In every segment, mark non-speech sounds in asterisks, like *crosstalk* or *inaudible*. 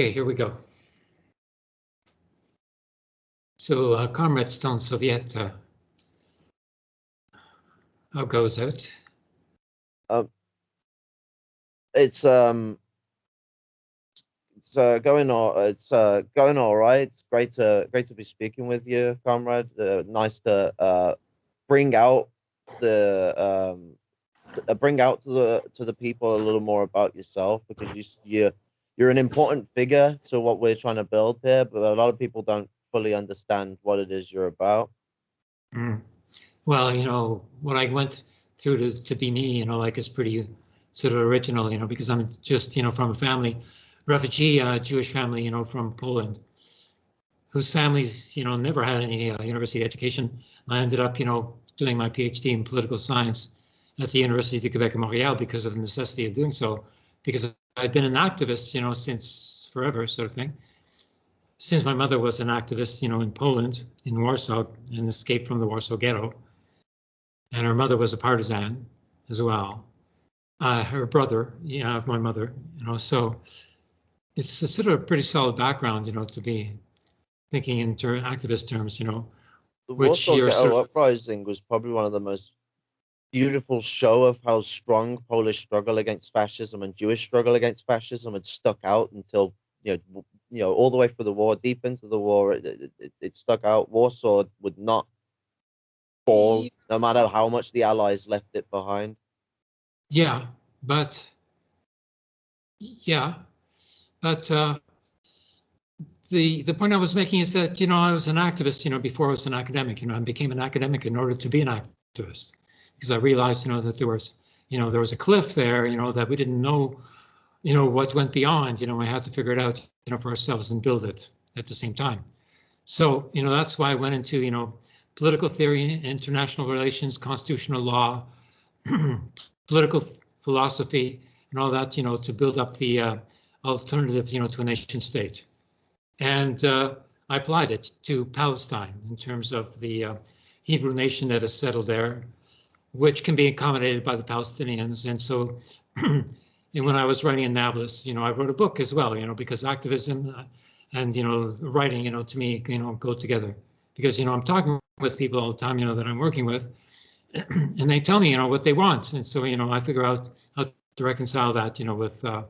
Okay, here we go. So, uh, Comrade Stone Soviet, uh, how goes it? Um, it's um, it's uh, going all it's uh going all right. It's great to great to be speaking with you, comrade. Uh, nice to uh bring out the um uh, bring out to the to the people a little more about yourself because you you you're an important figure to what we're trying to build here, but a lot of people don't fully understand what it is you're about. Mm. Well, you know, what I went through to, to be me, you know, like is pretty sort of original, you know, because I'm just, you know, from a family, refugee uh, Jewish family, you know, from Poland, whose families, you know, never had any uh, university education. I ended up, you know, doing my PhD in political science at the University of Quebec and Montreal because of the necessity of doing so, because I've been an activist, you know, since forever, sort of thing. Since my mother was an activist, you know, in Poland, in Warsaw, and escaped from the Warsaw Ghetto, and her mother was a partisan as well. Uh, her brother, yeah, of my mother, you know, so it's a sort of a pretty solid background, you know, to be thinking in ter activist terms, you know. The Which Warsaw Ghetto sort of- Uprising was probably one of the most beautiful show of how strong Polish struggle against fascism and Jewish struggle against fascism had stuck out until you know you know all the way through the war, deep into the war, it, it, it- stuck out. Warsaw would not fall, no matter how much the Allies left it behind. Yeah, but yeah, but uh, the the point I was making is that you know I was an activist, you know, before I was an academic. You know, I became an academic in order to be an activist because I realized, you know, that there was, you know, there was a cliff there, you know, that we didn't know, you know, what went beyond. You know, we had to figure it out, you know, for ourselves and build it at the same time. So, you know, that's why I went into, you know, political theory, international relations, constitutional law, political philosophy, and all that, you know, to build up the uh, alternative, you know, to a nation state. And uh, I applied it to Palestine in terms of the uh, Hebrew nation that is settled there, which can be accommodated by the Palestinians. And so, and when I was writing in Nablus, you know, I wrote a book as well, you know, because activism uh, and you know, writing, you know, to me, you know, go together. Because you know, I'm talking with people all the time, you know, that I'm working with, and they tell me, you know, what they want, and so you know, I figure out how to reconcile that, you know, with uh,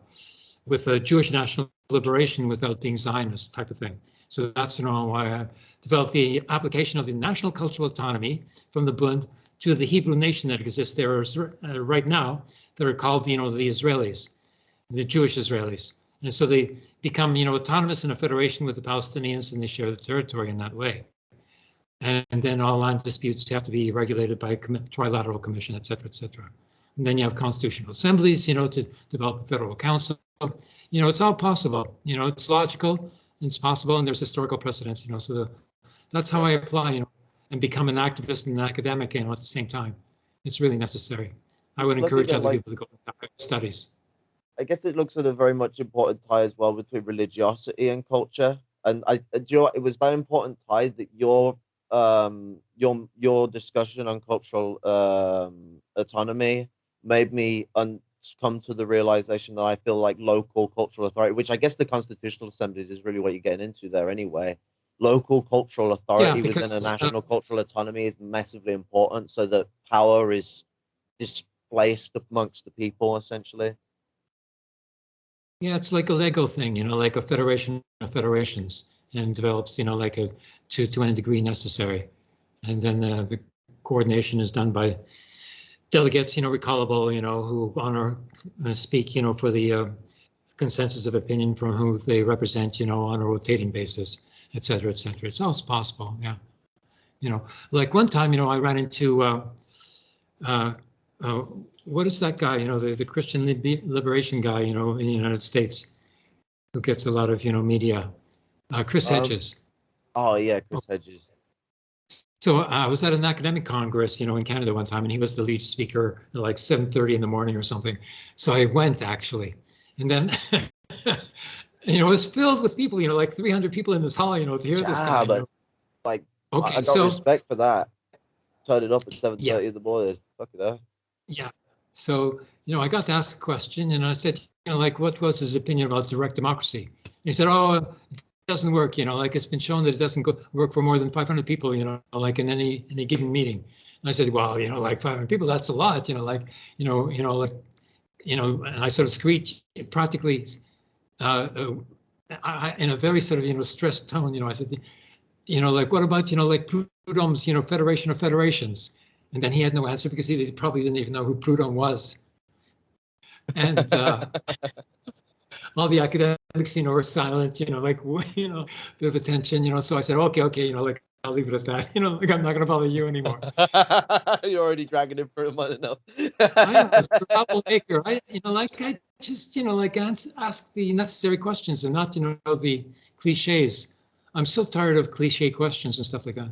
with a Jewish national liberation without being Zionist type of thing. So that's you know why I developed the application of the national cultural autonomy from the Bund to the Hebrew nation that exists there uh, right now that are called you know the Israelis, the Jewish Israelis. And so they become you know autonomous in a federation with the Palestinians and they share the territory in that way. And, then all land disputes have to be regulated by a com- trilateral commission, et cetera, et cetera. And then you have constitutional assemblies, you know, to develop a federal council. You know, it's all possible. You know, it's logical, it's possible, and there's historical precedents. You know, so the, that's how I apply. You know, and become an activist and an academic. You know, at the same time, it's really necessary. I would Looking encourage other like- people to go into studies. I guess it looks at a very much important tie as well between religiosity and culture. And I, uh, do you know, what, it was that important tie that your um your your discussion on cultural um autonomy made me un- come to the realization that I feel like local cultural authority, which I guess the constitutional assemblies is really what you're getting into there anyway. Local cultural authority within a because, uh, national cultural autonomy is massively important, so that power is displaced amongst the people essentially. Yeah, it's like a Lego thing, you know, like a federation of federations, and develops, you know, like a to to any degree necessary, and then uh, the coordination is done by delegates, you know, recallable, you know, who honor uh, speak, you know, for the uh, consensus of opinion from who they represent, you know, on a rotating basis, et cetera, et cetera. It's always possible, yeah. You know, like one time, you know, I ran into uh, uh, uh, what is that guy? You know, the the Christian libe- liberation guy, you know, in the United States, who gets a lot of you know media. Uh, Chris Um, Hedges. Oh yeah, Chris Hedges. So I was at an academic congress, you know, in Canada one time, and he was the lead speaker at like 7:30 in the morning or something. So I went actually, and then. *laughs* You know, it was filled with people. You know, like 300 people in this hall. You know, to hear this Yeah, guy. you but, know. like, okay, I got so respect for that. Turn it up at seven thirty in the morning. Fuck it up. Yeah. So, you know, I got to ask a question and I said, you know, like, what was his opinion about direct democracy? he said, oh, it doesn't work, you know, like it's been shown that it doesn't go, work for more than 500 people, you know, like in any, any given meeting. And I said, well, you know, like 500 people, that's a lot, you know, like, you know, you know, like, you know, and I sort of screeched practically uh, uh, I, in a very sort of, you know, stressed tone, you know, I said, you know, like, what about, you know, like Proudhon's, you know, Federation of Federations? And then he had no answer because he probably didn't even know who Proudhon was. And uh, all the academics, you know, were silent, you know, like, you know, bit of attention, you know. So I said, okay, okay, you know, like, I'll leave it at that. You know, like, I'm not going to bother you anymore. You're already dragging him for a month enough. I am a troublemaker. I, you know, like, I just, you know, like, ask the necessary questions and not, you know, the cliches. I'm so tired of cliche questions and stuff like that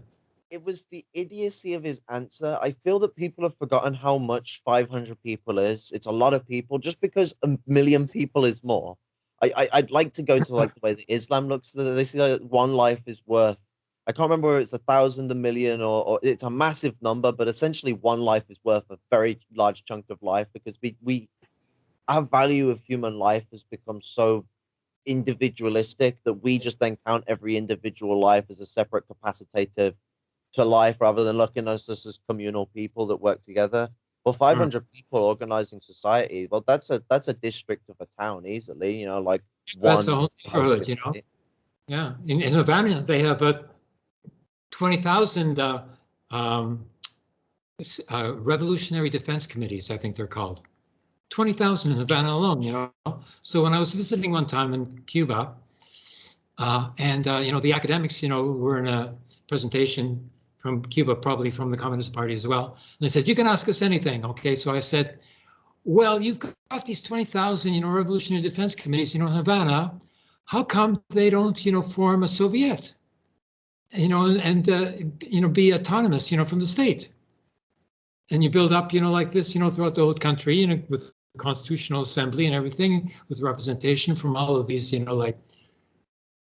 it was the idiocy of his answer. I feel that people have forgotten how much 500 people is. It's a lot of people. Just because a million people is more, I, I would like to go to like the way that Islam looks. They say that one life is worth. I can't remember whether it's a thousand, a million, or, or it's a massive number, but essentially one life is worth a very large chunk of life because we we our value of human life has become so individualistic that we just then count every individual life as a separate capacitative to life rather than looking at us as communal people that work together. Well, 500 mm. people organizing society, well, that's a that's a district of a town easily, you know, like that's a whole neighborhood, you know. Yeah, in, in Havana, they have uh, 20,000 uh, um, uh, revolutionary defense committees, I think they're called. 20,000 in Havana alone, you know. So when I was visiting one time in Cuba, uh, and, uh, you know, the academics, you know, were in a presentation from Cuba, probably from the Communist Party as well. And they said, you can ask us anything. Okay, so I said, well, you've got these 20,000, you know, revolutionary defense committees, you know, in Havana. How come they don't, you know, form a Soviet, you know, and, uh, you know, be autonomous, you know, from the state? And you build up, you know, like this, you know, throughout the whole country, you know, with constitutional assembly and everything, with representation from all of these, you know, like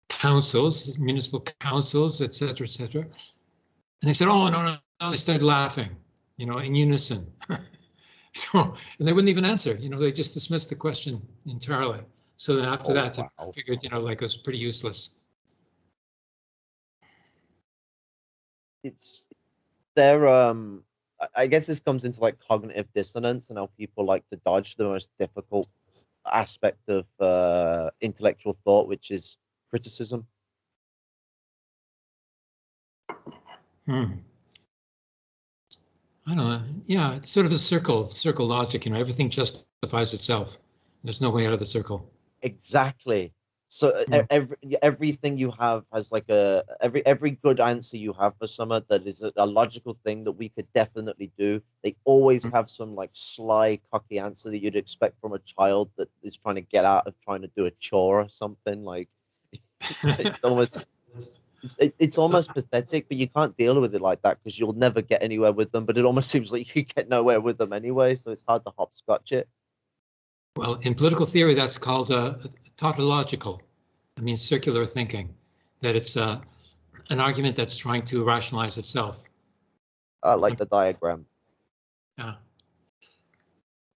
councils, municipal councils, et cetera, et cetera. And they said, oh, no, no, no. They started laughing, you know, in unison. *laughs* so, and they wouldn't even answer, you know, they just dismissed the question entirely. So then after oh, that, wow. I figured, you know, like it was pretty useless. It's there, um, I guess this comes into like cognitive dissonance and how people like to dodge the most difficult aspect of uh, intellectual thought, which is criticism. Hmm. I don't know. Yeah, it's sort of a circle, circle logic. You know, everything justifies itself. There's no way out of the circle. Exactly. So yeah. Hmm. every everything you have has like a every every good answer you have for someone that is a, a logical thing that we could definitely do. They always mm-hmm. have some like sly, cocky answer that you'd expect from a child that is trying to get out of trying to do a chore or something. Like *laughs* it's almost it's, it, it's almost pathetic, but you can't deal with it like that because you'll never get anywhere with them. But it almost *laughs* seems like you get nowhere with them anyway, so it's hard to hopscotch it. Well, in political theory, that's called uh, tautological. I mean, circular thinking. That it's uh, an argument that's trying to rationalize itself. I like the diagram. Yeah.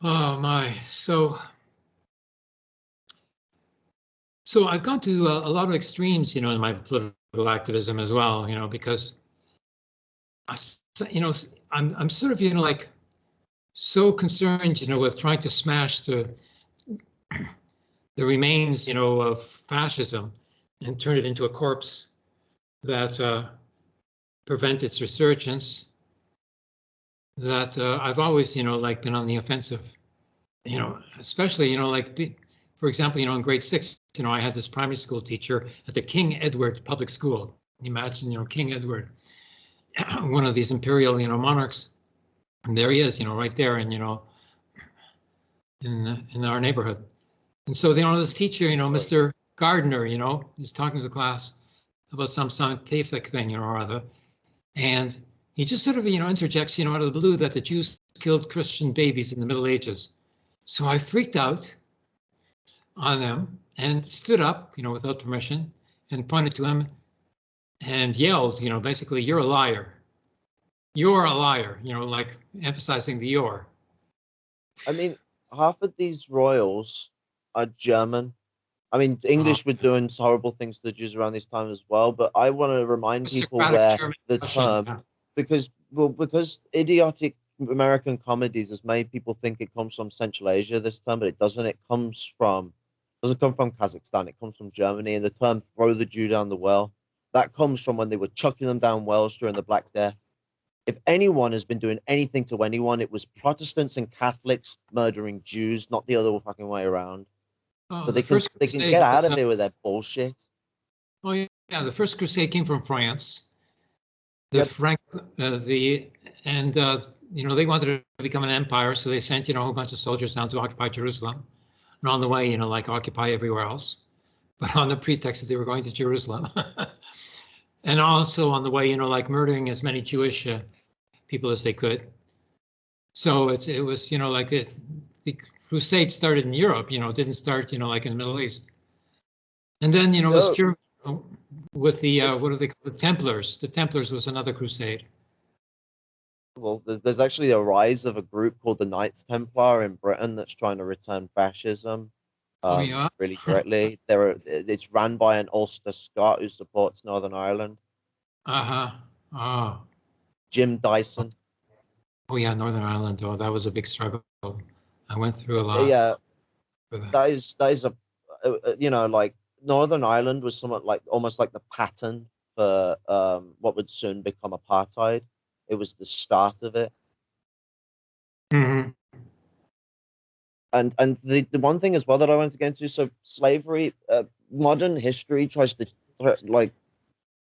Oh my. So so I've gone to a, a, lot of extremes, you know, in my political activism as well, you know, because I, you know, I'm I'm sort of, you know, like so concerned, you know, with trying to smash the the remains, you know, of fascism and turn it into a corpse that uh, prevent its resurgence. That uh, I've always, you know, like been on the offensive, you know, especially, you know, like for example, you know, in grade six, you know, I had this primary school teacher at the King Edward Public School. Imagine, you know, King Edward, one of these imperial, you know, monarchs. And there he is, you know, right there, and you know, in in our neighborhood. And so, you know, this teacher, you know, Mr. Gardner, you know, is talking to the class about some scientific thing, you know, or other, and he just sort of, you know, interjects, you know, out of the blue that the Jews killed Christian babies in the Middle Ages. So I freaked out on them and stood up, you know, without permission and pointed to him and yelled, you know, basically, you're a liar. You're a liar, you know, like emphasizing the you're. I mean, half of these royals are German I mean, English uh-huh. were doing horrible things to the Jews around this time as well. But I want to remind people Socratic where German the term because well because idiotic American comedies has made people think it comes from Central Asia this term, but it doesn't. It comes from doesn't come from Kazakhstan. It comes from Germany, and the term "throw the Jew down the well" that comes from when they were chucking them down wells during the Black Death. If anyone has been doing anything to anyone, it was Protestants and Catholics murdering Jews, not the other fucking way around. Oh, So the they can they can get out of uh, there with that bullshit. Oh yeah, the first crusade came from France. The Yep. Frank, uh, the and uh, you know they wanted to become an empire, so they sent you know a whole bunch of soldiers down to occupy Jerusalem, and on the way, you know, like occupy everywhere else, but on the pretext that they were going to Jerusalem, *laughs* and also on the way, you know, like murdering as many Jewish uh, people as they could. So it's it was you know like the the crusade started in Europe, you know, it didn't start you know like in the Middle East. And then, you know, it was No. Germany with the, uh, what do they call the Templars? The Templars was another crusade. Well, there's actually a rise of a group called the Knights Templar in Britain that's trying to return fascism. Oh, um, yeah? really correctly. *laughs* There, are, it's run by an Ulster Scot who supports Northern Ireland, Uh-huh. Oh, Jim Dowson. oh yeah, Northern Ireland. Oh, that was a big struggle. I went through a lot. yeah, for that. that is that is a, uh, uh, you know, like Northern Ireland was somewhat like almost like the pattern for um, what would soon become apartheid. It was the start of it. Mhm. and and the, the one thing as well that I wanted to get into so slavery uh, modern history tries to uh, like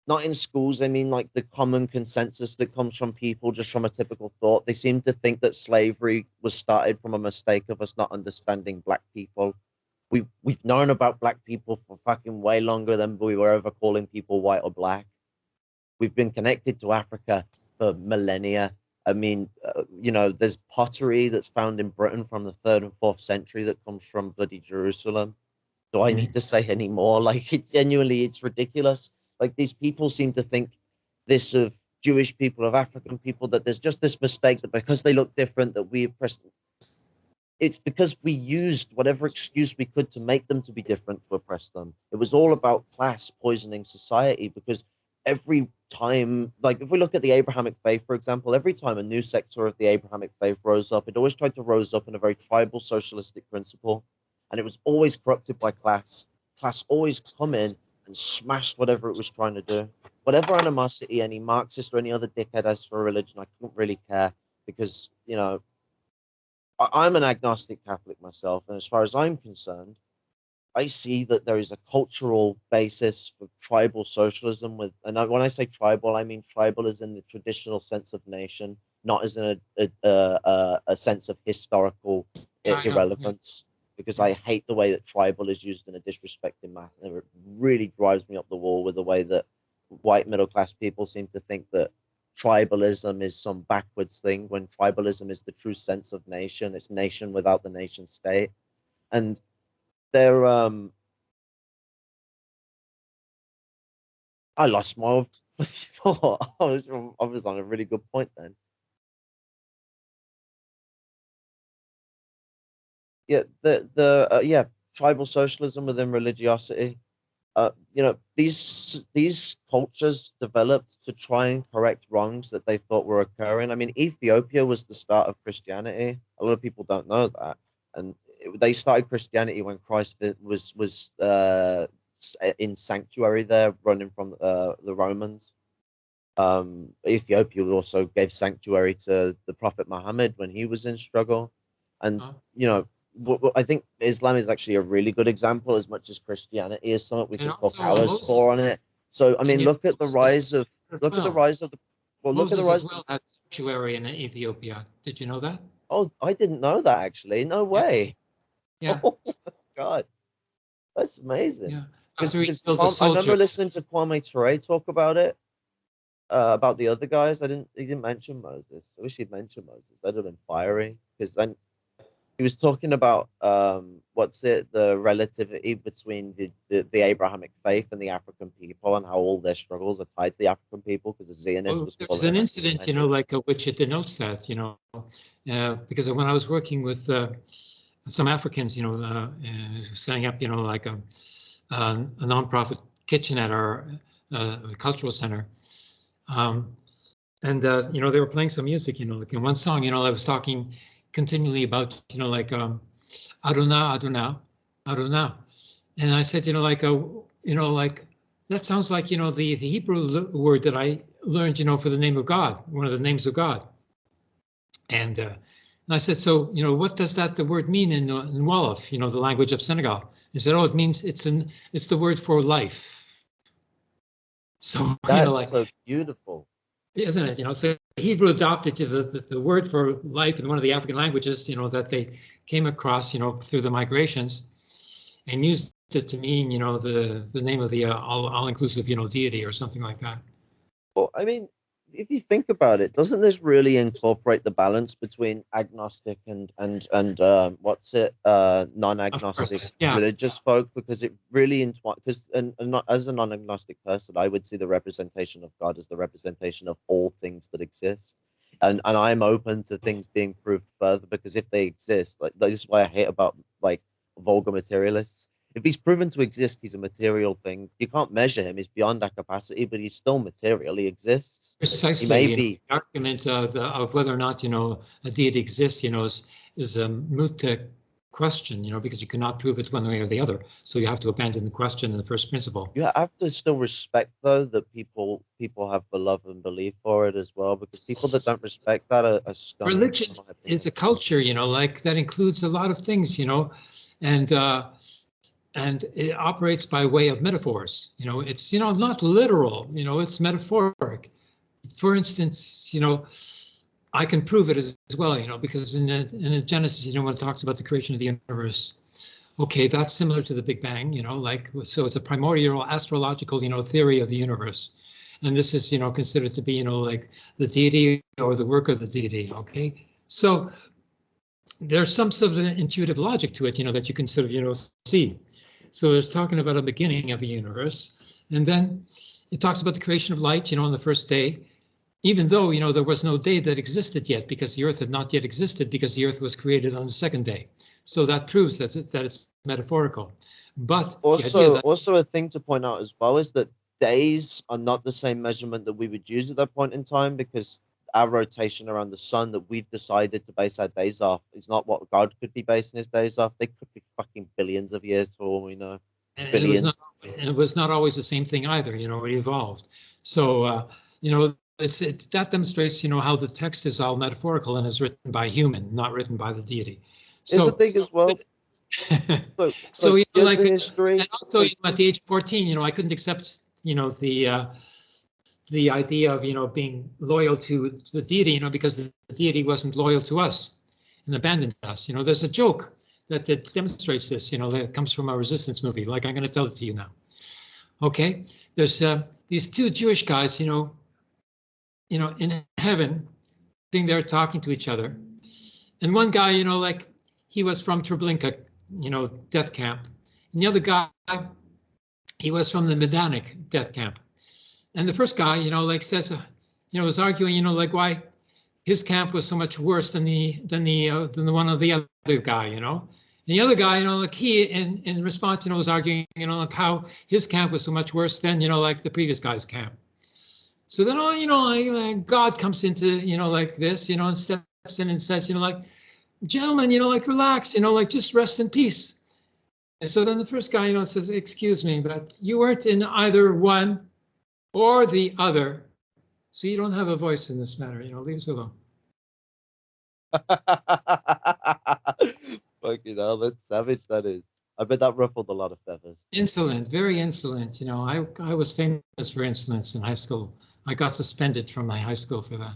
not in schools I mean like the common consensus that comes from people just from a typical thought they seem to think that slavery was started from a mistake of us not understanding black people we we've known about black people for fucking way longer than we were ever calling people white or black we've been connected to Africa for millennia I mean, uh, you know, there's pottery that's found in Britain from the third and fourth century that comes from bloody Jerusalem. Do I need to say any more? *laughs* Like, it genuinely, it's ridiculous. Like, these people seem to think this of Jewish people, of African people, that there's just this mistake that because they look different, that we oppress them. It's because we used whatever excuse we could to make them to be different to oppress them. It was all about class poisoning society because every time, like if we look at the Abrahamic faith, for example, every time a new sector of the Abrahamic faith rose up, it always tried to rose up in a very tribal socialistic principle. And it was always corrupted by class. Class always come in and smashed whatever it was trying to do. Whatever animosity any Marxist or any other dickhead has for a religion, I don't really care because, you know, I- I'm an agnostic Catholic myself. And as far as I'm concerned, I see that there is a cultural basis for tribal socialism with, and I, when I say tribal, I mean tribal as in the traditional sense of nation, not as in a a, a, a, sense of historical i- I know, yeah. Because I hate the way that tribal is used in a disrespecting manner. It really drives me up the wall with the way that white middle class people seem to think that tribalism is some backwards thing when tribalism is the true sense of nation. It's nation without the nation state. And they're um I lost my *laughs* thought. I was I was on a really good point then. Yeah, the the uh, yeah tribal socialism within religiosity. Uh, you know these these cultures developed to try and correct wrongs that they thought were occurring. I mean, Ethiopia was the start of Christianity. A lot of people don't know that, and it- they started Christianity when Christ was was uh, in sanctuary there, running from uh, the Romans. Um, Ethiopia also gave sanctuary to the Prophet Muhammad when he was in struggle, and Oh. you know. Wh- wh- I think Islam is actually a really good example, as much as Christianity is something we And can talk also hours Moses- for on it. So, I mean, look at the rise of look at the rise of the well, look at the rise. as well had sanctuary in Ethiopia. Did you know that? Oh, I didn't know that actually. No way. Yeah, *laughs* Oh god, that's amazing. yeah. Because After he the I remember listening to Kwame Ture talk about it, uh, about the other guys. I didn't. He didn't mention Moses. I wish he'd mentioned Moses. That'd have been fiery. Because then he was talking about um, what's it, the relativity between the, the the Abrahamic faith and the African people, and how all their struggles are tied to the African people. Because the Zionists Well, was there was an incident, you know, like uh, which it denotes that, you know, uh, because when I was working with uh, some Africans, you know, uh, uh, setting up, you know, like a, a, a nonprofit kitchen at our uh, cultural center. Um, and, uh, you know, they were playing some music, you know, like in one song, you know, I was talking continually about, you know, like um, Adonai, Adonai, Adonai. And I said, you know, like, uh, you know, like, that sounds like, you know, the, the Hebrew word that I learned, you know, for the name of God, one of the names of God. And, uh, and I said, so, you know, what does that the word mean in, uh, in Wolof, you know, the language of Senegal? He said, oh, it means it's an it's the word for life. So, That's *laughs* you know, like, so beautiful. isn't it? You know, so Hebrew adopted the, the, the word for life in one of the African languages, you know, that they came across, you know, through the migrations and used it to mean, you know, the, the name of the uh, all, all-inclusive, you know, deity or something like that. Well, I mean, if you think about it, doesn't this really incorporate the balance between agnostic and and and um, what's it, uh, non-agnostic yeah. religious folk? Because it really entwines. Because and, and not, as a non-agnostic person, I would see the representation of God as the representation of all things that exist, and and I'm open to things being proved further because if they exist, like this is why I hate about like vulgar materialists if he's proven to exist, he's a material thing. You can't measure him. He's beyond our capacity, but he's still material. He exists. Precisely. may you know, be- the argument of, of whether or not, you know, a deity exists, you know, is, is a moot uh, question, you know, because you cannot prove it one way or the other. So you have to abandon the question in the first principle. You have to still respect, though, that people people have the love and belief for it as well. Because people that don't respect that are, are Religion is a culture, you know, like that includes a lot of things, you know, and uh, and it operates by way of metaphors. You know, it's you know not literal. You know, it's metaphoric. For instance, you know, I can prove it as, as well. You know, because in the, in Genesis, you know, when it talks about the creation of the universe, okay, that's similar to the Big Bang. You know, like so, it's a primordial astrological you know theory of the universe. And this is, you know, considered to be, you know, like the deity or the work of the deity. Okay, so there's some sort of intuitive logic to it, you know, that you can sort of, you know, see. So it's talking about a beginning of a universe. And then it talks about the creation of light, you know, on the first day, even though, you know, there was no day that existed yet because the earth had not yet existed because the earth was created on the second day. So that proves that, it, that it's metaphorical. But also also a thing to point out as well is that days are not the same measurement that we would use at that point in time because our rotation around the sun that we've decided to base our days off is not what God could be basing his days off. They could billions of years for all we know. and it was not and it was not always the same thing either you know it evolved so uh you know it's it that demonstrates you know how the text is all metaphorical and is written by human not written by the deity so the thing as well. So, So, you know, like, history. and also you know, at the age of 14 you know i couldn't accept you know the uh the idea of you know being loyal to the deity you know because the deity wasn't loyal to us and abandoned us you know there's a joke that, that demonstrates this you know that comes from a resistance movie. Like i'm going to tell it to you now. Okay? There's uh, these two jewish guys you know you know in heaven sitting there talking to each other. And one guy you know like he was from treblinka you know death camp. And the other guy he was from the Majdanek death camp. And the first guy, you know, like says, uh, you know, was arguing, you know, like why his camp was so much worse than the than the uh, than the one of the other guy, you know. And the other guy, you know, like he in in response, you know, was arguing, you know, like how his camp was so much worse than, you know, like the previous guy's camp. So then, oh, you know, like, like God comes into, you know, like this, you know, and steps in and says, you know, like, gentlemen, you know, like relax, you know, like just rest in peace. And so then the first guy, you know, says, excuse me, but you weren't in either one or the other. So you don't have a voice in this matter, you know, leave us alone. *laughs* Fucking hell, that's savage. That is. I bet that ruffled a lot of feathers. Insolent, very insolent. You know, I, I was famous for insolence in high school. I got suspended from my high school for that.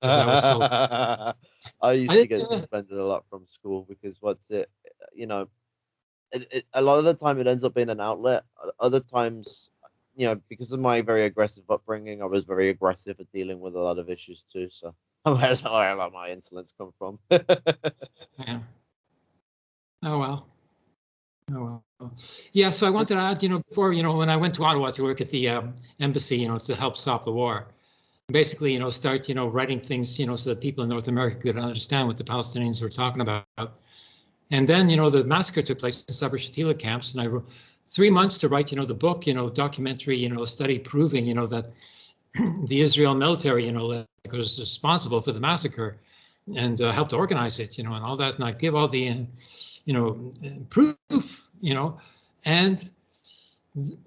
As I was told. *laughs* I used I to get suspended a lot from school because what's it, you know, it, it, a lot of the time it ends up being an outlet. Other times, you know, because of my very aggressive upbringing, I was very aggressive at dealing with a lot of issues too. So where's where a lot of my insolence come from? *laughs* Yeah. Oh, well. Oh, well. Yeah, so I wanted to add, you know, before, you know, when I went to Ottawa to work at the um, embassy, you know, to help stop the war, basically, you know, start, you know, writing things, you know, so that people in North America could understand what the Palestinians were talking about. And then, you know, the massacre took place in Sabra Shatila camps, and I three months to write, you know, the book, you know, documentary, you know, study proving, you know, that the Israel military, you know, like, was responsible for the massacre and uh, helped organize it, you know, and all that. And I give all the, uh, you know, uh, proof, you know, and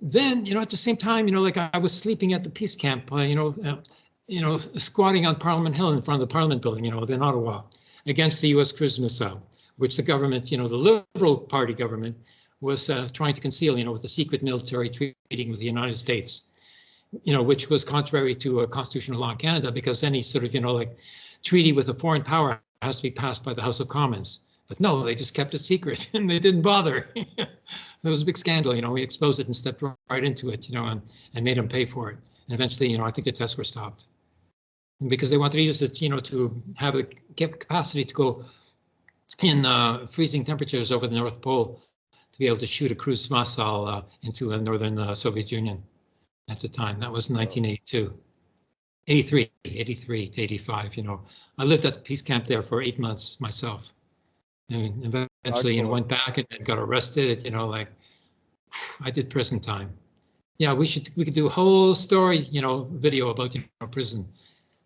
then, you know, at the same time, you know, like I, was sleeping at the peace camp, uh, you know, uh, you know, squatting on Parliament Hill in front of the Parliament building, you know, in Ottawa, against the U.S. cruise missile, which the government, you know, the Liberal Party government was uh, trying to conceal, you know, with a secret military treaty with the United States, you know, which was contrary to a constitutional law in Canada because any sort of, you know, like treaty with a foreign power has to be passed by the House of Commons. But no, they just kept it secret *laughs* and they didn't bother. *laughs* there was a big scandal, you know, we exposed it and stepped right into it, you know, and, and made them pay for it. And eventually, you know, I think the tests were stopped because they wanted to use it, you know, to have the capacity to go in uh, freezing temperatures over the North Pole to be able to shoot a cruise missile uh, into the northern uh, Soviet Union at the time. That was 1982. 83, 83 to 85, you know. I lived at the peace camp there for eight months myself. And eventually, you know, went back and then got arrested, you know, like I did prison time. Yeah, we should we could do a whole story, you know, video about you know prison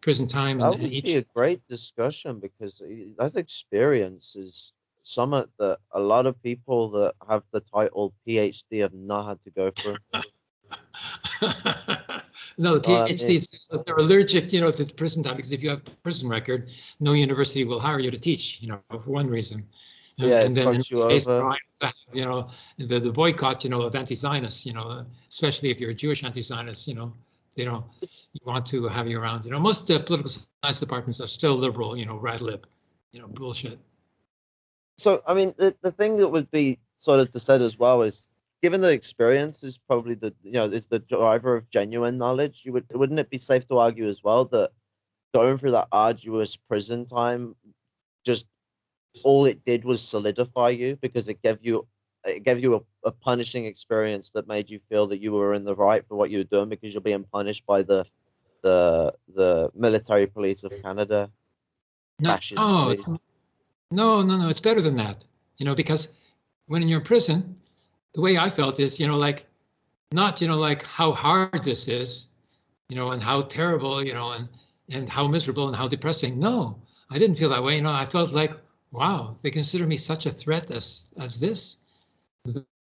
prison time That and would each be a great discussion because i- that experience is something that a lot of people that have the title PhD have not had to go through. *laughs* no, the Uh, PhDs, they're allergic, you know, to prison time because if you have a prison record, no university will hire you to teach, you know, for one reason. Yeah, and then you over. You know, the, the boycott, you know, of anti-Zionists, you know, especially if you're a Jewish anti-Zionist, you know, they don't you want to have you around. You know, most uh, political science departments are still liberal, you know, rad lib, you know, bullshit. So, I mean, the, the thing that would be sort of to said as well is, given the experience is probably the you know is the driver of genuine knowledge. You would wouldn't it be safe to argue as well that going through that arduous prison time, just all it did was solidify you because it gave you it gave you a, a punishing experience that made you feel that you were in the right for what you were doing because you're being punished by the the the military police of Canada. No, oh, police. No, no, no, it's better than that, you know, because when you're in prison, the way I felt is, you know, like, not, you know, like how hard this is, you know, and how terrible, you know, and, and how miserable and how depressing. No, I didn't feel that way. You know, I felt like, wow, they consider me such a threat as, as this,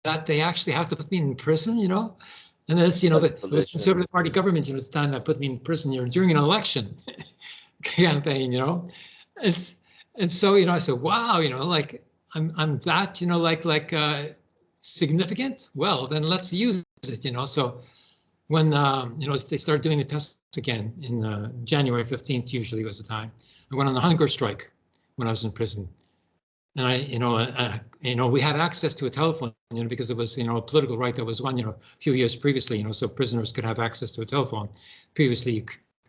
that they actually have to put me in prison, you know? And that's, you know, the, That's it was delicious. Conservative Party government, you know, at the time that put me in prison, you know, during an election *laughs* campaign, you know? It's, and so, you know, I said, wow, you know, like I'm, I'm that, you know, like, like, uh, significant. Well, then let's use it, you know? So when, um, you know, they started doing the tests again in, uh, January 15th, usually was the time, I went on a hunger strike when I was in prison. And I, you know, uh, you know, we had access to a telephone, you know, because it was, you know, a political right that was won, you know, a few years previously, you know, so prisoners could have access to a telephone. Previously,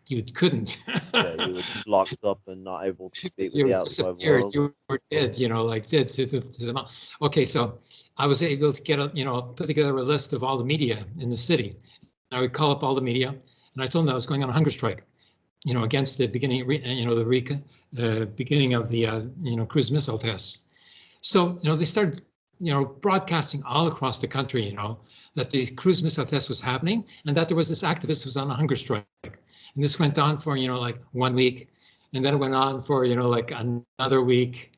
you, couldn't. yeah, you were *laughs* locked up and not able to *laughs* speak with you the outside disappeared. world. You were dead, you know, like dead to, to, to the Okay, so I was able to get a, you know, put together a list of all the media in the city. I would call up all the media, and I told them I was going on a hunger strike, you know, against the beginning, you know, the uh, beginning of the, uh, you know, cruise missile tests. So, you know, they started, you know, broadcasting all across the country, you know, that the cruise missile test was happening and that there was this activist who was on a hunger strike. And this went on for, you know, like one week. And then it went on for, you know, like another week.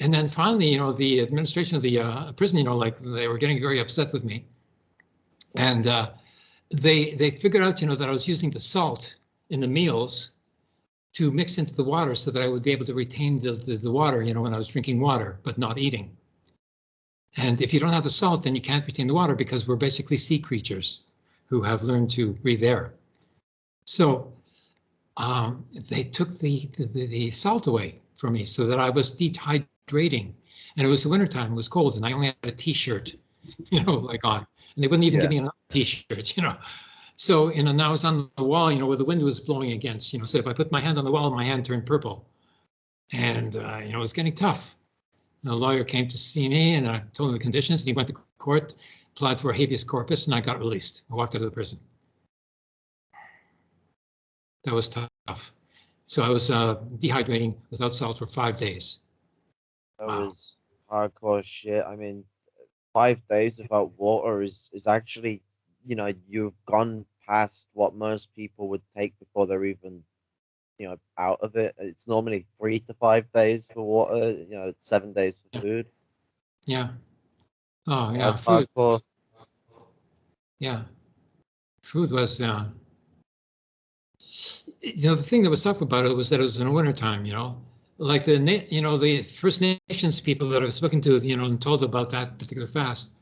And then finally, you know, the administration of the uh, prison, you know, like they were getting very upset with me. And uh, they they figured out, you know, that I was using the salt in the meals to mix into the water so that I would be able to retain the, the, the water, you know, when I was drinking water, but not eating. And if you don't have the salt, then you can't retain the water because we're basically sea creatures who have learned to breathe air. So um, they took the, the, the salt away from me so that I was dehydrating. And it was the wintertime, it was cold, and I only had a t-shirt, *laughs* you know, like on. And they wouldn't even give me another t-shirt, *laughs* you know. So, you know, now I was on the wall, you know, where the wind was blowing against, you know, so if I put my hand on the wall, my hand turned purple. And, uh, you know, it was getting tough. And the lawyer came to see me and I told him the conditions and he went to court, applied for a habeas corpus and I got released. I walked out of the prison. That was tough. So I was uh, dehydrating without salt for five days. That Wow. was hardcore shit. I mean, five days without water is is actually, you know, you've gone past what most people would take before they're even, you know, out of it. It's normally three to five days for water. You know, seven days for food. Yeah. Oh, yeah, That's food, hardcore. yeah. Food was, uh, you know, the thing that was tough about it was that it was in the wintertime, you know? Like the, you know, the First Nations people that I've spoken to, you know, and told about that particular fast,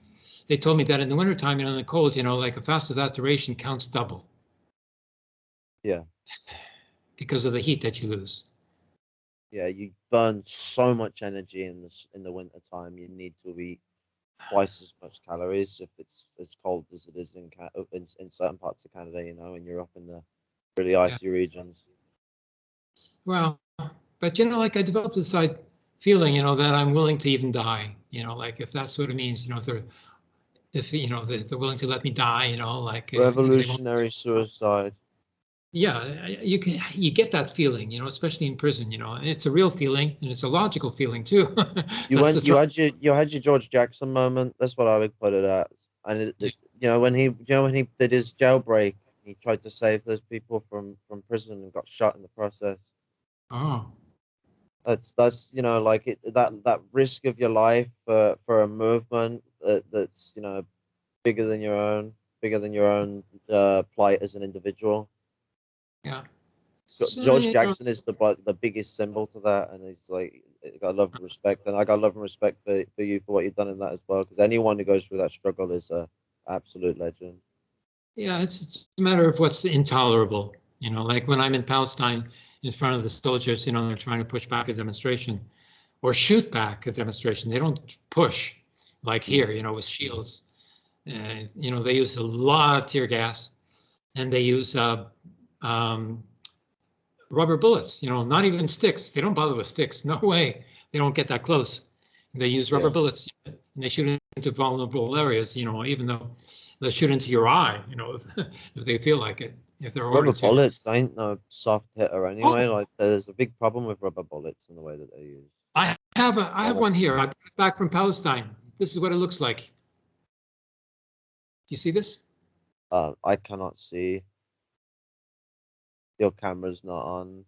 they told me that in the wintertime, you know, in the cold, you know, like a fast of that duration counts double. Yeah. *sighs* *sighs* *sighs* Because of the heat that you lose. Yeah, you burn so much energy in this in the winter time. You need to eat twice as much calories if it's as cold as it is in uh, in, in certain parts of Canada. You know, and you're up in the really icy regions. Well, but you know, like I developed this side feeling, you know, that I'm willing to even die, you know, like if that's what it means, you know, if they're, if, you know, they're, they're willing to let me die, you know, like. uh, you know, they won't- Revolutionary suicide. Yeah, you can, you get that feeling, you know, especially in prison, you know, and it's a real feeling and it's a logical feeling too. *laughs* You went. You had your. You had your George Jackson moment. That's what I would put it at. And it, it- you know when he. You know when he did his jailbreak, he tried to save those people from from prison and got shot in the process. Oh, That's that's you know like it that that risk of your life for for a movement that that's you know bigger than your own, bigger than your own uh, plight as an individual. Yeah. So So, George Jackson is the the biggest symbol to that, and it's like I got love and respect, and I got love and respect for, for you for what you've done in that as well. Because anyone who goes through that struggle is a absolute legend. Yeah, it's, it's a matter of what's intolerable, you know, like when I'm in Palestine in front of the soldiers, you know, they're trying to push back a demonstration or shoot back a demonstration. They don't push like here, you know, with shields. Uh, you know, they use a lot of tear gas and they use uh, um, rubber bullets, you know, not even sticks. They don't bother with sticks. No *laughs* way. They don't get that close. They use rubber Yeah. bullets and they shoot into vulnerable areas, you know, even though they shoot into your eye, you know, *laughs* if they feel like it, if they're Rubber ordered to. bullets ain't no soft hitter anyway. Like there's a big problem with rubber bullets in the way that they're used. I have a, I have Oh. one here. I brought it back from Palestine. This is what it looks like. Do you see this? Uh, I cannot see. Your camera's not on.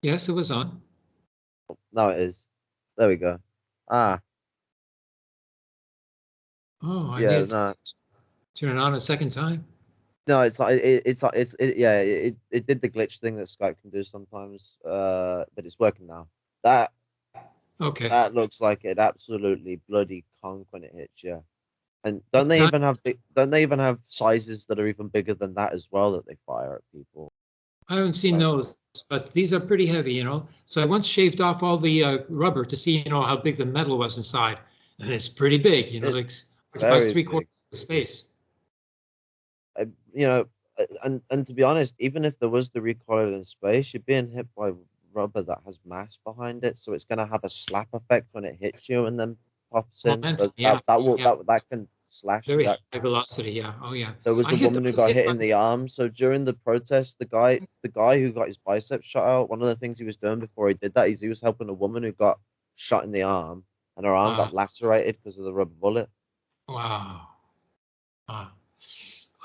Yes, it was on. No, it is. There we go. Ah, Oh, I yeah, need to no, turn it on a second time. No, it's like It, it's like It's it, yeah. It it did the glitch thing that Skype can do sometimes. Uh, but it's working now. That Okay. that looks like it absolutely bloody conk when it hits you. And don't they even have big, don't they even have sizes that are even bigger than that as well that they fire at people? I haven't seen Right. those, but these are pretty heavy, you know. So I once shaved off all the uh, rubber to see, you know, how big the metal was inside, and it's pretty big, you know, It- like three quarters of the space. You know, uh, and and to be honest, even if there was the recoil in space, you're being hit by rubber that has mass behind it, so it's going to have a slap effect when it hits you and then pops in. So Momentum, that, yeah, that will yeah. that that can slash. Very That. high velocity, yeah. Oh, yeah. There was I a woman who got hit by- in the arm. So during the protest, the guy the guy who got his biceps shot out, one of the things he was doing before he did that is he was helping a woman who got shot in the arm, and her arm got lacerated because of the rubber bullet. Wow. Wow.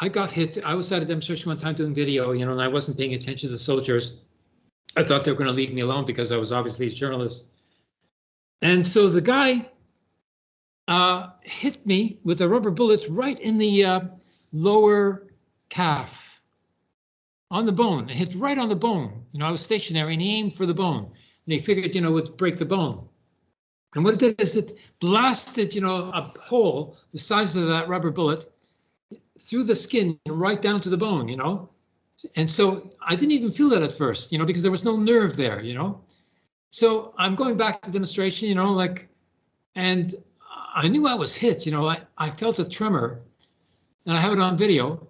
I got hit. I was at a demonstration one time doing video, you know, and I wasn't paying attention to the soldiers. I thought they were going to leave me alone because I was obviously a journalist. And so the guy uh, hit me with a rubber bullet right in the uh, lower calf on the bone. It hit right on the bone. You know, I was stationary and he aimed for the bone. And he figured, you know, would break the bone. And what it did is it blasted, you know, a hole the size of that rubber bullet through the skin and right down to the bone, you know. And so I didn't even feel that at first, you know, because there was no nerve there, you know. So I'm going back to demonstration, you know, like, and I knew I was hit, you know, I, I felt a tremor and I have it on video.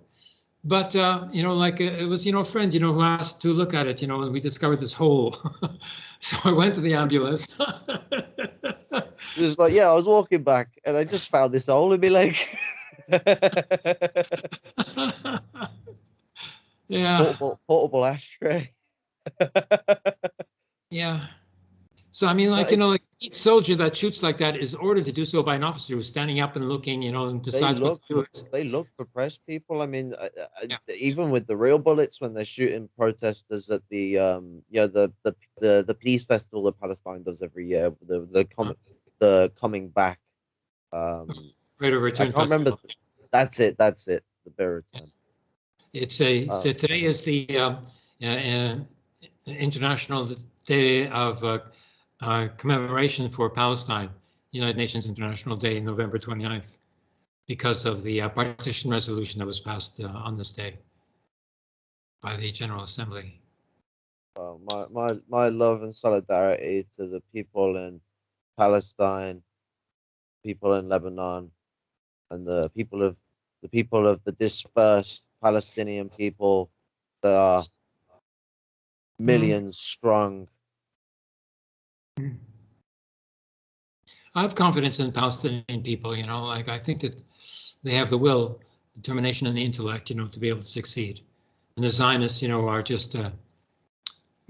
But, uh, you know, like uh, it was, you know, a friend, you know, who asked to look at it, you know, and we discovered this hole. *laughs* so I went to the ambulance. *laughs* It was like, yeah, I was walking back and I just found this hole in my leg. *laughs* *laughs* yeah, portable, portable ashtray. *laughs* yeah. So I mean, like you know, like each soldier that shoots like that is ordered to do so by an officer who's standing up and looking, you know, and They decides look, what to do. they look for press people. I mean, I, I, Yeah. even with the real bullets, when they're shooting protesters at the um, yeah, the the the, the peace festival that Palestine does every year, the the com- the coming back. Um, Right of return. can't remember festival. That's it. That's it. The return. It's a t- today is the um, uh, uh, International Day of uh, uh, Commemoration for Palestine, United Nations International Day, November 29th, because of the uh, partition resolution that was passed uh, on this day by the General Assembly. Well, my, my, my love and solidarity to the people in Palestine, people in Lebanon, and the people of the people of the dispersed Palestinian people that are millions strong. I have confidence in Palestinian people, you know, like I think that they have the will, determination, and the intellect, you know, to be able to succeed. And the Zionists, you know, are just uh,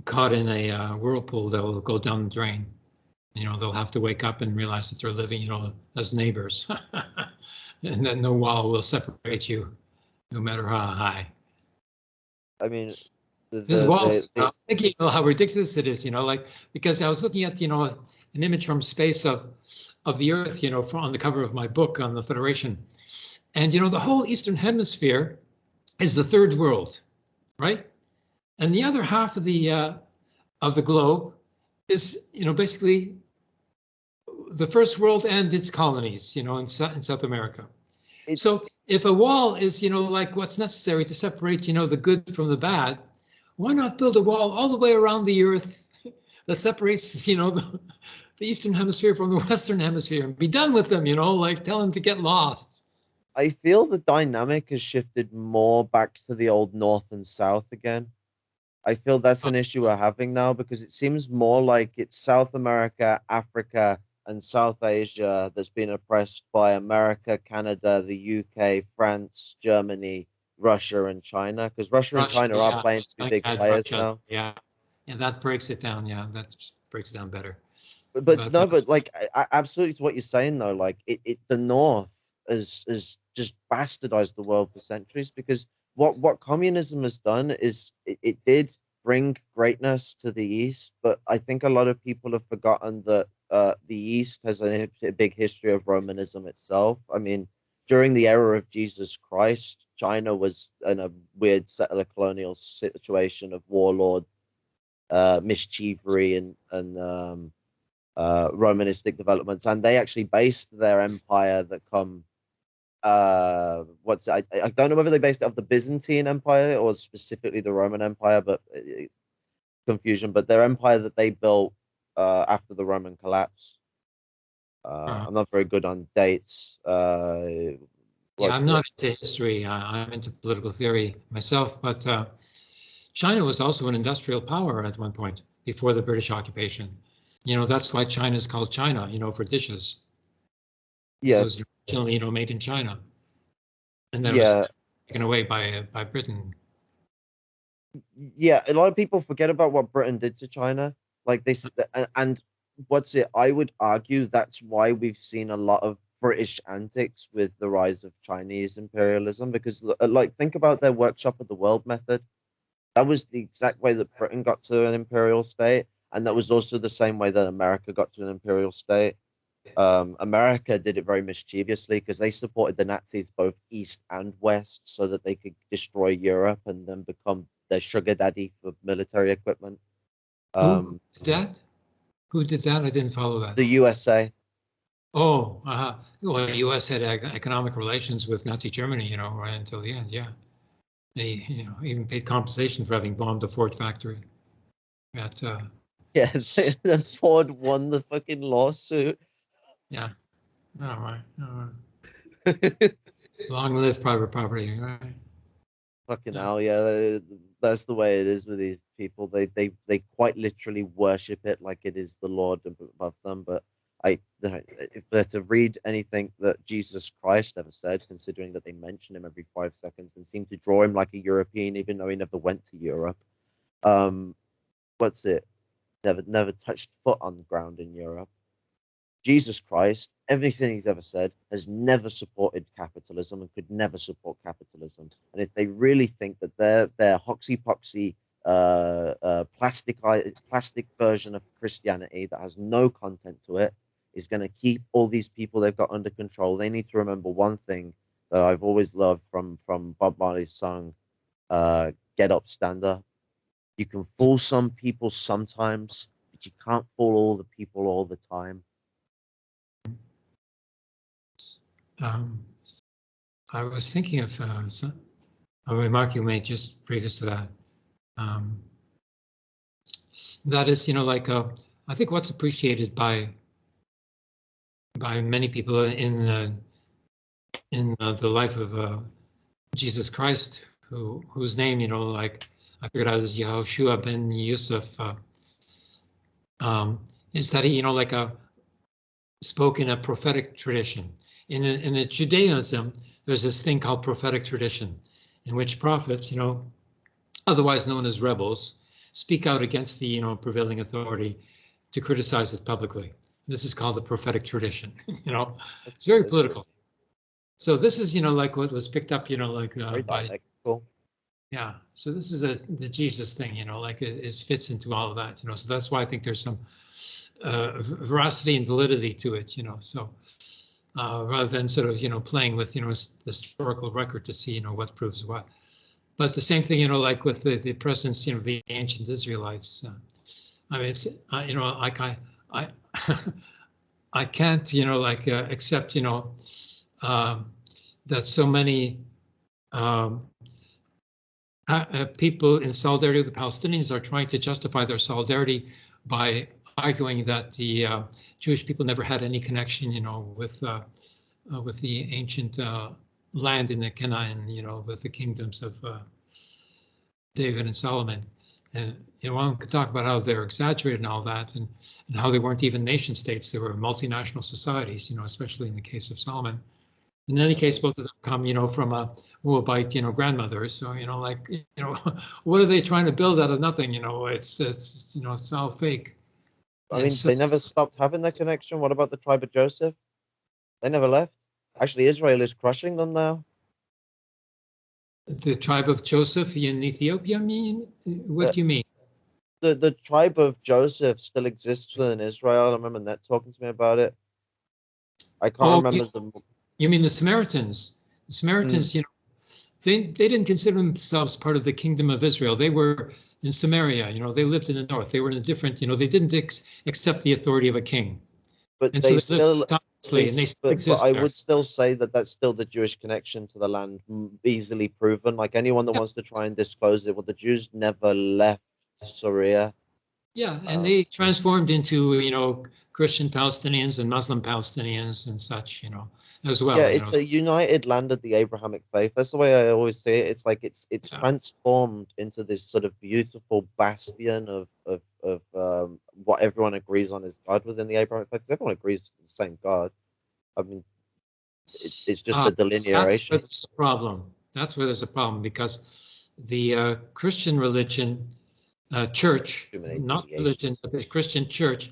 caught in a uh, whirlpool that will go down the drain. You know, they'll have to wake up and realize that they're living, you know, as neighbors, *laughs* and *laughs* that no wall will separate you, no matter how high. I mean, the, This wall, the- the- I was thinking you know, how ridiculous it is, you know, like because I was looking at, you know, an image from space of of the Earth, you know, from on the cover of my book on the Federation, and you know, the whole Eastern Hemisphere is the third world, right? And the other half of the uh, of the globe is, you know, basically the first world and its colonies, you know, in, in South America. It's- So if a wall is, you know, like what's necessary to separate, you know, the good from the bad, why not build a wall all the way around the earth *laughs* that separates, you know, the, the eastern hemisphere from the western hemisphere and be done with them, you know, like tell them to get lost. I feel the dynamic has shifted more back to the old north and south again. I feel that's an issue we're having now because it seems more like it's South America, Africa, and South Asia that's been oppressed by America, Canada, the UK, France, Germany, Russia, and China. Because Russia, and China yeah, are playing to be big players Russia, now. Yeah, and that breaks it down. Yeah, that breaks it down better. But, but But, no, but like I, I, absolutely to what you're saying though, like it, it the North has has just bastardized the world for centuries because what what communism has done is it, it did bring greatness to the East, but I think a lot of people have forgotten that uh, the East has a, big history of Romanism itself. I mean, during the era of Jesus Christ, China was in a weird settler colonial situation of warlord, uh, mischievery, and and um, uh, Romanistic developments, and they actually based their empire that come. Uh, what's I I don't know whether they based it off the Byzantine Empire or specifically the Roman Empire, but uh, confusion. But their empire that they built uh, after the Roman collapse. Uh, Uh-huh. I'm not very good on dates. Uh, Yeah, I'm not into history. I, I'm into political theory myself, but uh, China was also an industrial power at one point before the British occupation. You know, that's why China is called China, you know, for dishes. So Yeah, it was originally, you know, made in China. And then yeah. was taken away by by Britain. yeah, a lot of people forget about what Britain did to China. Like they, and what's it? I would argue that's why we've seen a lot of British antics with the rise of Chinese imperialism. Because, uh, like, think about their workshop of the world method. That was the exact way that Britain got to an imperial state, and that was also the same way that America got to an imperial state. Um, America did it very mischievously because they supported the Nazis both east and west so that they could destroy Europe and then become their sugar daddy for military equipment. Who Um, did that? Who did that? I didn't follow that. the USA. oh, uh-huh. well, the U.S. had ec- economic relations with Nazi Germany, you know, right until the end. Yeah, they, you know, even paid compensation for having bombed the Ford factory. At uh, Yes, *laughs* and Ford won the fucking lawsuit. yeah, all right, all right. *laughs* Long live private property. Right? Fucking hell, yeah. Th- That's the way it is with these people. They they they quite literally worship it like it is the Lord above them. But I if they're to read anything that Jesus Christ ever said, considering that they mention him every five seconds and seem to draw him like a European, even though he never went to Europe. Um, what's it? Never, never touched foot on the ground in Europe. Jesus Christ, everything he's ever said, has never supported capitalism and could never support capitalism. And if they really think that their their hoxy poxy uh, uh, plastic plastic version of Christianity that has no content to it is going to keep all these people they've got under control. They need to remember one thing that I've always loved from from Bob Marley's song, uh, "Get Up, Stand Up." You can fool some people sometimes, but you can't fool all the people all the time. Um, I was thinking of uh, a remark you made just previous to that. Um, that is, you know, like uh, I think what's appreciated by by many people in uh, in uh, the life of uh, Jesus Christ, who whose name you know, like I figured out as Yehoshua ben Yusuf, uh, um, is that he you know like a spoke in a prophetic tradition. In the, in the Judaism, there's this thing called prophetic tradition, in which prophets, you know, otherwise known as rebels, speak out against the you know prevailing authority to criticize it publicly. This is called the prophetic tradition. *laughs* you know, it's very political. So this is, you know, like what was picked up, you know, like uh, by. Yeah. So this is a the Jesus thing, you know, like it, it, fits into all of that, you know. So that's why I think there's some uh, veracity and validity to it, you know. So uh, rather than sort of, you know, playing with, you know, the historical record to see, you know, what proves what. But the same thing, you know, like with the, the presence, you know, of the ancient Israelites. Uh, I mean, it's, uh, you know, like I, I, *laughs* I can't, you know, like uh, accept, you know, um, that so many um, uh, people in solidarity with the Palestinians are trying to justify their solidarity by arguing that the Jewish people never had any connection, you know, with uh, uh, with the ancient uh, land in the Canaan, you know, with the kingdoms of David and Solomon. And you know, one could talk about how they're exaggerated and all that, and, and how they weren't even nation states; they were multinational societies. You know, especially in the case of Solomon. In any case, both of them come, you know, from a Moabite, you know, grandmother. So you know, like, *laughs* you know, what are they trying to build out of nothing? You know, it's it's you know, it's all fake. I mean, they never stopped having that connection. What about the tribe of Joseph? They never left. Actually, Israel is crushing them now the tribe of Joseph in Ethiopia mean? What uh, do you mean? The the tribe of Joseph still exists within Israel. I remember Net talking to me about it. I can't oh, remember you, the. You mean the Samaritans? The Samaritans, mm. you know, they they didn't consider themselves part of the kingdom of Israel. They were in Samaria. You know, they lived in the north. They were in a different. You know, they didn't ex- accept the authority of a king. But and they, so they still and they still but, but I would still say that that's still the Jewish connection to the land, easily proven. Like anyone that wants to try and disclose it, well, the Jews never left Syria. Yeah, and um, they transformed into you know Christian Palestinians and Muslim Palestinians and such, you know, as well. Yeah, it's know. a united land of the Abrahamic faith. That's the way I always say it. It's like it's it's yeah. transformed into this sort of beautiful bastion of of of um, what everyone agrees on is God within the Abrahamic faith. Everyone agrees to the same God. I mean, it's, it's just uh, a delineation. That's where there's a problem. That's where there's a problem because the uh, Christian religion, uh, church, not religion, but the Christian church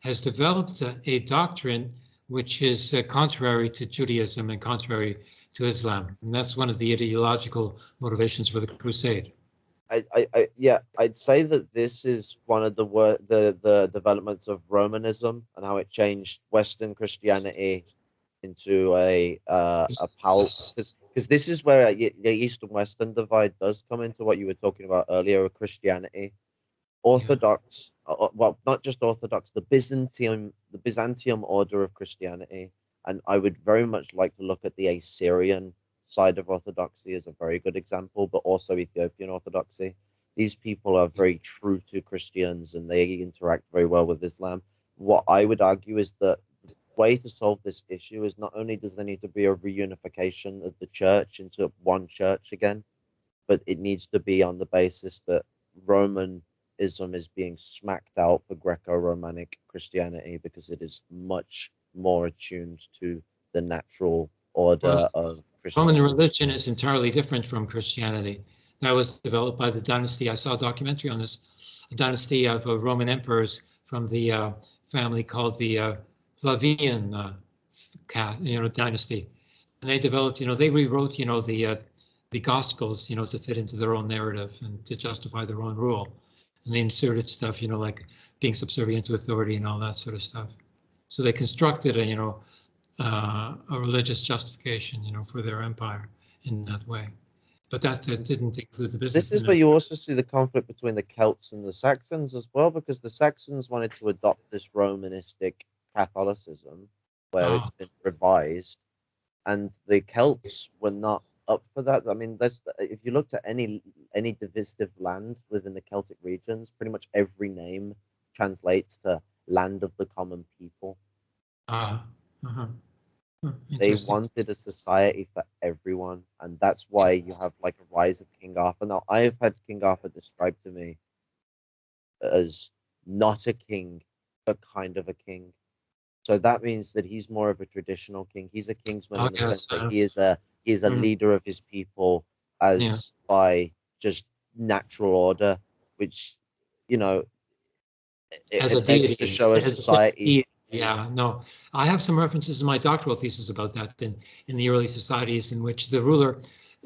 has developed a, a doctrine which is uh, contrary to Judaism and contrary to Islam. And that's one of the ideological motivations for the crusade. I, I, I, yeah, I'd say that this is one of the wor- the the developments of Romanism and how it changed Western Christianity into a uh, a palace because this is where the East and Western divide does come into what you were talking about earlier with Christianity. Orthodox, yeah. uh, well, not just Orthodox, the Byzantium, the Byzantium order of Christianity, and I would very much like to look at the Assyrian side of Orthodoxy as a very good example, but also Ethiopian Orthodoxy. These people are very true to Christians and they interact very well with Islam. What I would argue is that way to solve this issue is not only does there need to be a reunification of the church into one church again, but it needs to be on the basis that Romanism is being smacked out for Greco-Romanic Christianity because it is much more attuned to the natural order Well, of Christianity. Roman religion is entirely different from Christianity. That was developed by the dynasty. I saw a documentary on this, a dynasty of uh, Roman emperors from the uh, family called the uh, Flavian uh, you know, dynasty. And they developed, you know, they rewrote, you know, the uh, the Gospels, you know, to fit into their own narrative and to justify their own rule. And they inserted stuff, you know, like being subservient to authority and all that sort of stuff. So they constructed a, you know, uh, a religious justification, you know, for their empire in that way. But that, that didn't include the business. This is where you also see the conflict between the Celts and the Saxons as well, because the Saxons wanted to adopt this Romanistic Catholicism, where it's been revised, and the Celts were not up for that. I mean, if you looked at any any divisive land within the Celtic regions, pretty much every name translates to land of the common people. Ah, uh-huh. Huh, They wanted a society for everyone, and that's why you have like a rise of King Arthur. Now, I have had King Arthur described to me as not a king, but kind of a king. So that means that he's more of a traditional king. He's a kingsman Oh, in the sense that uh, he is a he is a mm. leader of his people as Yeah. by just natural order, which you know it, As a it tends deity. to show a as a society. deity. Yeah, no, I have some references in my doctoral thesis about that in, in the early societies in which the ruler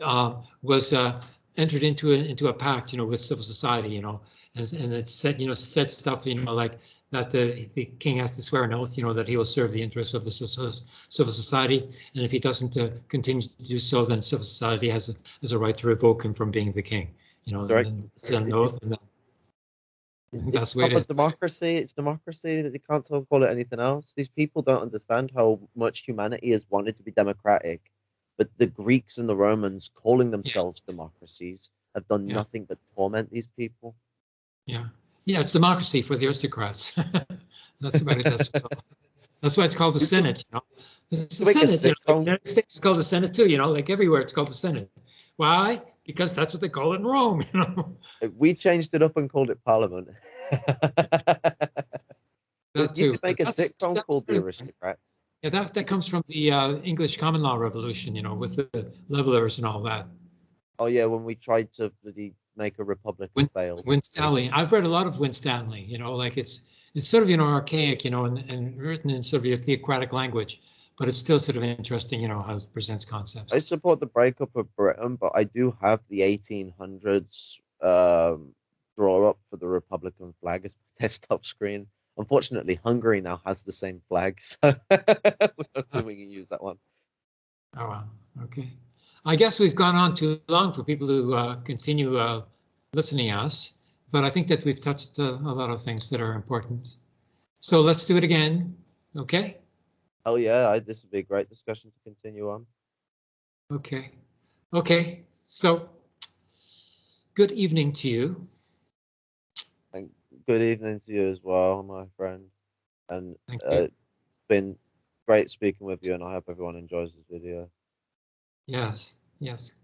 uh, was uh, entered into a, into a pact, you know, with civil society, you know, and, and it said, you know, said stuff, you know, like that the, the king has to swear an oath, you know, that he will serve the interests of the civil society. And if he doesn't uh, continue to do so, then civil society has a, has a right to revoke him from being the king, you know, and it's an oath. And then, that's way it democracy. It's democracy. You can't call it anything else. These people don't understand how much humanity has wanted to be democratic, but the Greeks and the Romans, calling themselves democracies, have done Yeah. nothing but torment these people. Yeah, yeah, it's democracy for the aristocrats. *laughs* That's what it is. That's why it's called the Senate. You know, it's the Make Senate. You know, the United States is called the Senate too. You know, like everywhere it's called the Senate. Why? Because that's what they call it in Rome. *laughs* You know, We changed it up and called it Parliament. *laughs* that you too. could make a That's- sitcom that's called The. Aristocrats. Yeah, that that comes from the uh, English common law revolution. You know, with the levelers and all that. Oh yeah, when we tried to bloody make a republic Win- and failed. Winstanley. I've read a lot of Winstanley. You know, like it's it's sort of you know archaic. You know, and, and written in sort of your theocratic language, but it's still sort of interesting. You know how it presents concepts. I support the breakup of Britain, but I do have the 1800s um, draw up for the Republican flag as my *laughs* desktop screen. Unfortunately, Hungary now has the same flag, *laughs* so *laughs* we can use that one. Oh, wow. Okay. I guess we've gone on too long for people to uh, continue uh, listening us, but I think that we've touched uh, a lot of things that are important. So let's do it again. Okay. Oh yeah, I, this would be a great discussion to continue on. Okay. Okay. So good evening to you. And good evening to you as well, my friend. And uh, it's been great speaking with you, and I hope everyone enjoys this video. Yes. Yes.